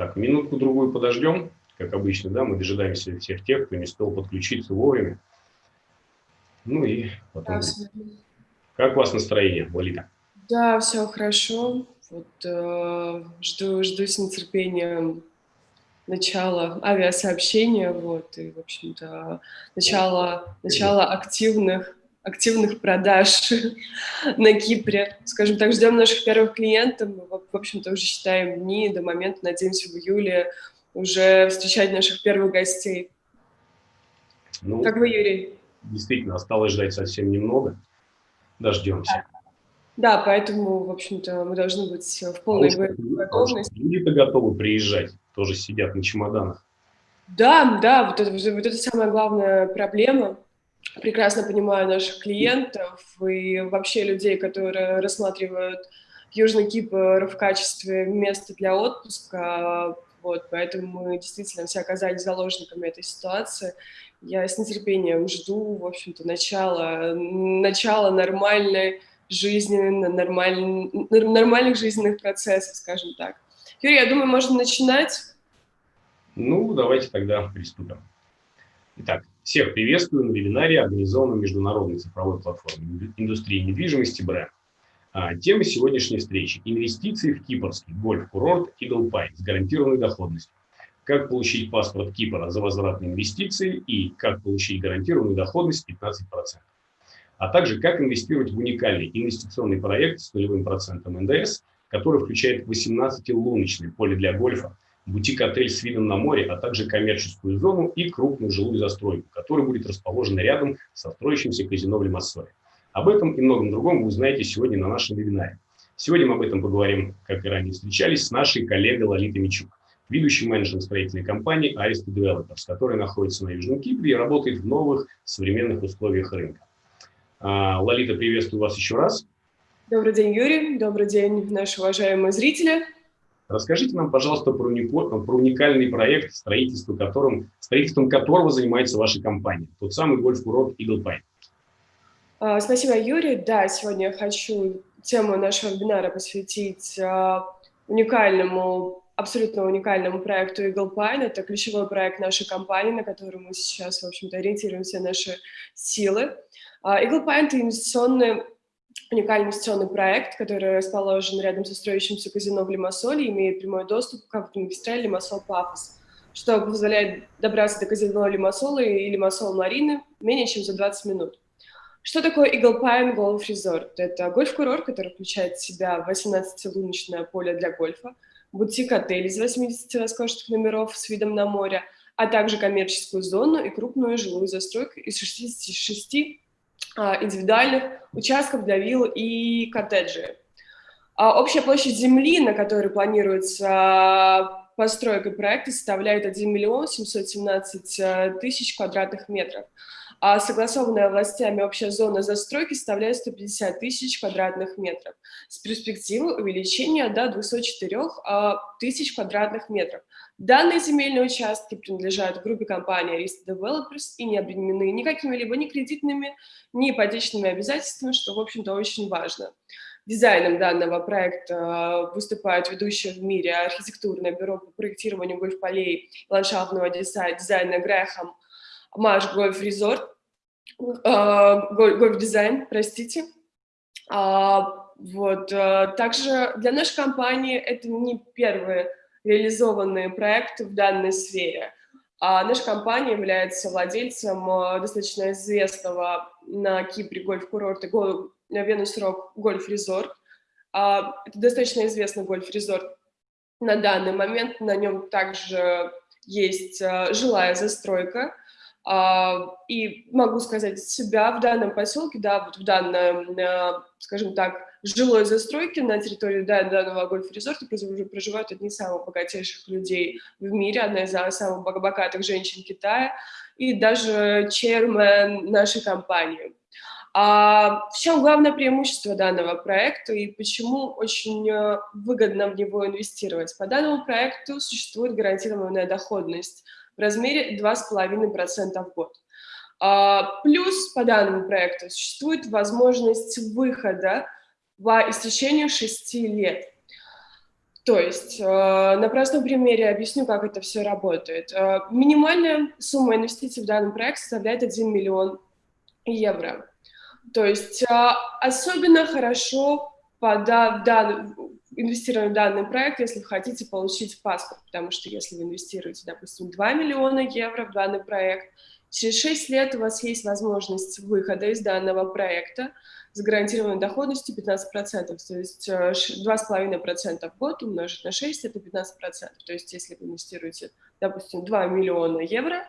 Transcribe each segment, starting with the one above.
Так, минутку-другую подождем, как обычно, да, мы дожидаемся всех тех, кто не успел подключиться вовремя. Ну и потом... Да, как у вас настроение, Лолита? Да, все хорошо. Вот, э, жду, жду с нетерпением начала авиасообщения, вот, и, в общем-то, начало, начало активных, активных продаж на Кипре. Скажем так, ждем наших первых клиентов, мы, в общем-то, уже считаем дни до момента, надеемся, в июле уже встречать наших первых гостей. Ну, как вы, Юрий? Действительно, осталось ждать совсем немного. Дождемся. Да, поэтому, в общем-то, мы должны быть в полной а готовности. Люди-то готовы приезжать, тоже сидят на чемоданах. Да, да, вот это, вот это самая главная проблема. Прекрасно понимаю наших клиентов и вообще людей, которые рассматривают Южный Кипр в качестве места для отпуска. Вот, поэтому мы действительно все оказались заложниками этой ситуации. Я с нетерпением жду, в общем-то, начала, начала нормальной жизни, нормаль... нормальных жизненных процессов, скажем так. Юрий, я думаю, можно начинать. Ну, давайте тогда приступим. Итак, всех приветствую на вебинаре, организованном Международной цифровой платформой индустрии недвижимости бренд. А, тема сегодняшней встречи – инвестиции в кипрский гольф-курорт Pine с гарантированной доходностью. Как получить паспорт Кипра за возвратные инвестиции и как получить гарантированную доходность 15% а также как инвестировать в уникальный инвестиционный проект с нулевым процентом НДС, который включает 18-луночное поле для гольфа, бутик-отель с видом на море, а также коммерческую зону и крупную жилую застройку, которая будет расположена рядом со строящимся казино в Лимассоле. Об этом и многом другом вы узнаете сегодня на нашем вебинаре. Сегодня мы об этом поговорим, как и ранее встречались, с нашей коллегой Лолитой Мичук, ведущий менеджер строительной компании Arista Developers, которая находится на Южном Кипре и работает в новых современных условиях рынка. А, Лолита, приветствую вас еще раз. Добрый день, Юрий. Добрый день, наши уважаемые зрители. Расскажите нам, пожалуйста, про, про уникальный проект, строительством, которым, строительством которого занимается ваша компания, тот самый гольф-курорт Eagle Pine. А, спасибо, Юрий. Да, сегодня я хочу тему нашего вебинара посвятить а, уникальному, абсолютно уникальному проекту Eagle Pine. Это ключевой проект нашей компании, на который мы сейчас, в общем-то, ориентируем наши силы. А, Eagle Pine – это инвестиционный, уникальный инвестиционный проект, который расположен рядом со строящимся казино в Лимассоле имеет прямой доступ к автомагистрали Лимассол-Пафос, что позволяет добраться до казино Лимассола и Лимассол-Марины менее чем за 20 минут. Что такое Eagle Pine Golf Resort? Это гольф-курорт, который включает в себя 18-луночное поле для гольфа, бутик-отель из 80 роскошных номеров с видом на море, а также коммерческую зону и крупную жилую застройку из 66 а, индивидуальных участков для вилл и коттеджей. А, общая площадь земли, на которой планируется постройка проекта, составляет 1 миллион 717 э, тысяч квадратных метров а согласованная властями общая зона застройки составляет 150 тысяч квадратных метров с перспективой увеличения до 204 а, тысяч квадратных метров. Данные земельные участки принадлежат группе компании Arista Developers и не обременены ни какими-либо ни кредитными, ни ипотечными обязательствами, что, в общем-то, очень важно. Дизайном данного проекта а, выступает ведущее в мире архитектурное бюро по проектированию гольф-полей ландшафтного дизайна Грэхэм Маш Гольф Резорт, Гольф Дизайн, простите. А, вот. Э, также для нашей компании это не первый реализованный проект в данной сфере. А наша компания является владельцем э, достаточно известного на Кипре гольф-курорта Венус Рок Гольф Резорт. Это достаточно известный гольф-резорт на данный момент. На нем также есть э, жилая застройка, а, и могу сказать себя в данном поселке, да, вот в данном, э, скажем так, жилой застройке на территории данного гольф-резорта проживают одни из самых богатейших людей в мире, одна из самых богатых женщин Китая и даже чермен нашей компании. А в чем главное преимущество данного проекта и почему очень э, выгодно в него инвестировать? По данному проекту существует гарантированная доходность – в размере 2,5% в год. А, плюс по данному проекту существует возможность выхода по истечению 6 лет. То есть, э, на простом примере объясню, как это все работает. Э, минимальная сумма инвестиций в данный проект составляет 1 миллион евро. То есть, э, особенно хорошо подав, дан, инвестировать в данный проект, если вы хотите получить паспорт, потому что если вы инвестируете, допустим, 2 миллиона евро в данный проект, через 6 лет у вас есть возможность выхода из данного проекта, с гарантированной доходностью 15%, то есть 2,5% э, в год умножить на 6 – это 15%. То есть если вы инвестируете, допустим, 2 миллиона евро,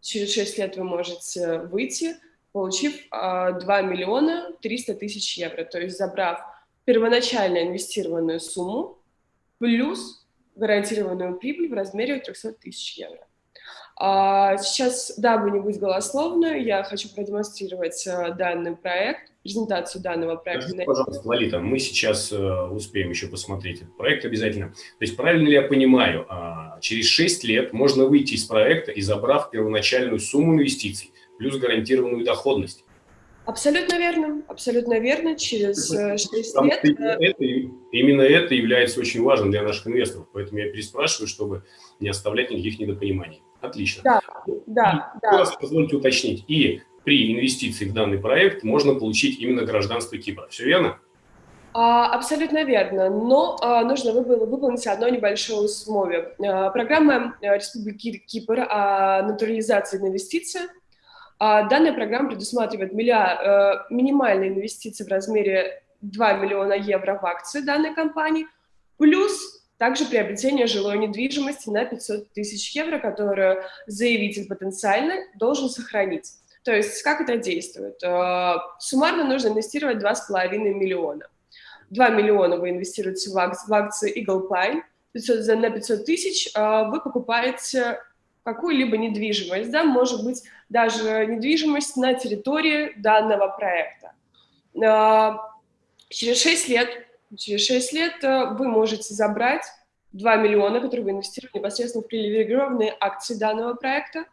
через 6 лет вы можете выйти, получив 2 э, миллиона 300 тысяч евро, то есть забрав первоначально инвестированную сумму плюс гарантированную прибыль в размере 300 тысяч евро. А сейчас, дабы не быть голословной, я хочу продемонстрировать э, данный проект, презентацию данного проекта. Скажите, пожалуйста, Лолита, мы сейчас э, успеем еще посмотреть этот проект обязательно. То есть правильно ли я понимаю, э, через 6 лет можно выйти из проекта и забрав первоначальную сумму инвестиций плюс гарантированную доходность? Абсолютно верно, абсолютно верно. Через 6 э, лет... Это, именно это является очень важным для наших инвесторов, поэтому я переспрашиваю, чтобы не оставлять никаких недопониманий. Отлично. Да, да, и, да. Раз позвольте уточнить. И при инвестиции в данный проект можно получить именно гражданство Кипра. Все верно? А, абсолютно верно, но а, нужно выполнить одно небольшое условие. А, программа э, Республики Кипр о натурализации инвестиций. Данная программа предусматривает миллиард, э, минимальные инвестиции в размере 2 миллиона евро в акции данной компании, плюс также приобретение жилой недвижимости на 500 тысяч евро, которую заявитель потенциально должен сохранить. То есть как это действует? Э, суммарно нужно инвестировать 2,5 миллиона. 2 миллиона вы инвестируете в акции Eagle Pine, 500, на 500 тысяч э, вы покупаете какую-либо недвижимость, да, может быть, даже недвижимость на территории данного проекта. Э, через 6 лет, через 6 лет вы можете забрать 2 миллиона, которые вы инвестировали непосредственно в привилегированные акции данного проекта,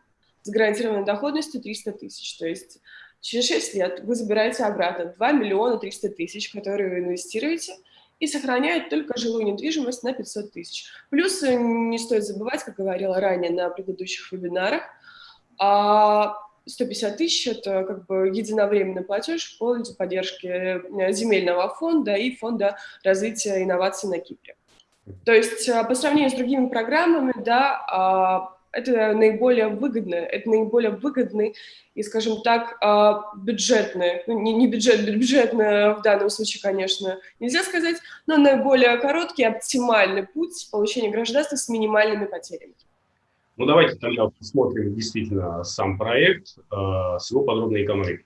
с гарантированной доходностью 300 тысяч. То есть через 6 лет вы забираете обратно 2 миллиона 300 тысяч, которые вы инвестируете, и сохраняют только жилую недвижимость на 500 тысяч. Плюс э, не стоит забывать, как говорила ранее на предыдущих вебинарах, 150 а тысяч – это как бы единовременный платеж пользу поддержки э, земельного фонда и фонда развития инноваций на Кипре. То есть э, по сравнению с другими программами, да, а, это наиболее выгодно, это наиболее выгодный и, скажем так, а, бюджетный, ну, не, не бюджет, бюджетно в данном случае, конечно, нельзя сказать, но наиболее короткий, оптимальный путь получения гражданства с минимальными потерями. Ну, давайте тогда посмотрим действительно сам проект э, с его подробной экономикой.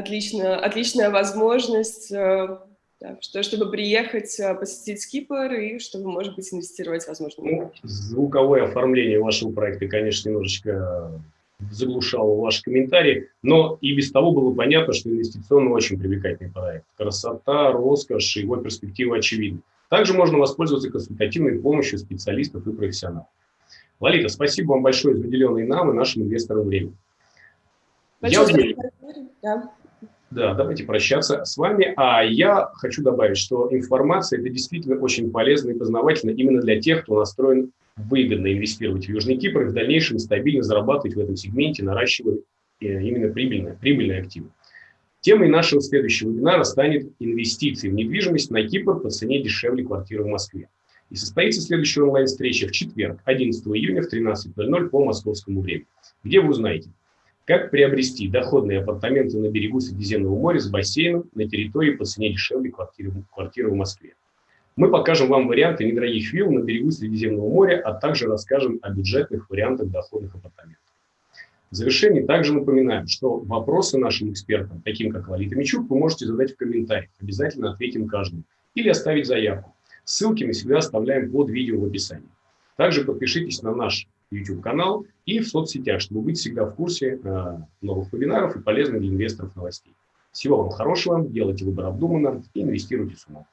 Отлично, отличная возможность, э, да, что, чтобы приехать, э, посетить Кипр и чтобы, может быть, инвестировать, возможно. Ну, звуковое оформление вашего проекта, конечно, немножечко заглушало ваши комментарии, но и без того было понятно, что инвестиционно очень привлекательный проект. Красота, роскошь, его перспективы очевидны. Также можно воспользоваться консультативной помощью специалистов и профессионалов. Лолита, спасибо вам большое за выделенное нам и нашим инвесторам время. Большое я спасибо. Да. Да, давайте прощаться с вами. А я хочу добавить, что информация – это действительно очень полезно и познавательно именно для тех, кто настроен выгодно инвестировать в Южный Кипр и в дальнейшем стабильно зарабатывать в этом сегменте, наращивая э, именно прибыльные, прибыльные активы. Темой нашего следующего вебинара станет инвестиции в недвижимость на Кипр по цене дешевле квартиры в Москве. И состоится следующая онлайн-встреча в четверг, 11 июня в 13.00 по московскому времени, где вы узнаете, как приобрести доходные апартаменты на берегу Средиземного моря с бассейном на территории по цене дешевле квартиры, квартиры в Москве. Мы покажем вам варианты недорогих вилл на берегу Средиземного моря, а также расскажем о бюджетных вариантах доходных апартаментов. В завершении также напоминаем, что вопросы нашим экспертам, таким как Лолита Мичук, вы можете задать в комментариях. Обязательно ответим каждому. Или оставить заявку. Ссылки мы всегда оставляем под видео в описании. Также подпишитесь на наш YouTube-канал и в соцсетях, чтобы быть всегда в курсе э, новых вебинаров и полезных для инвесторов новостей. Всего вам хорошего, делайте выбор обдуманно и инвестируйте с умом.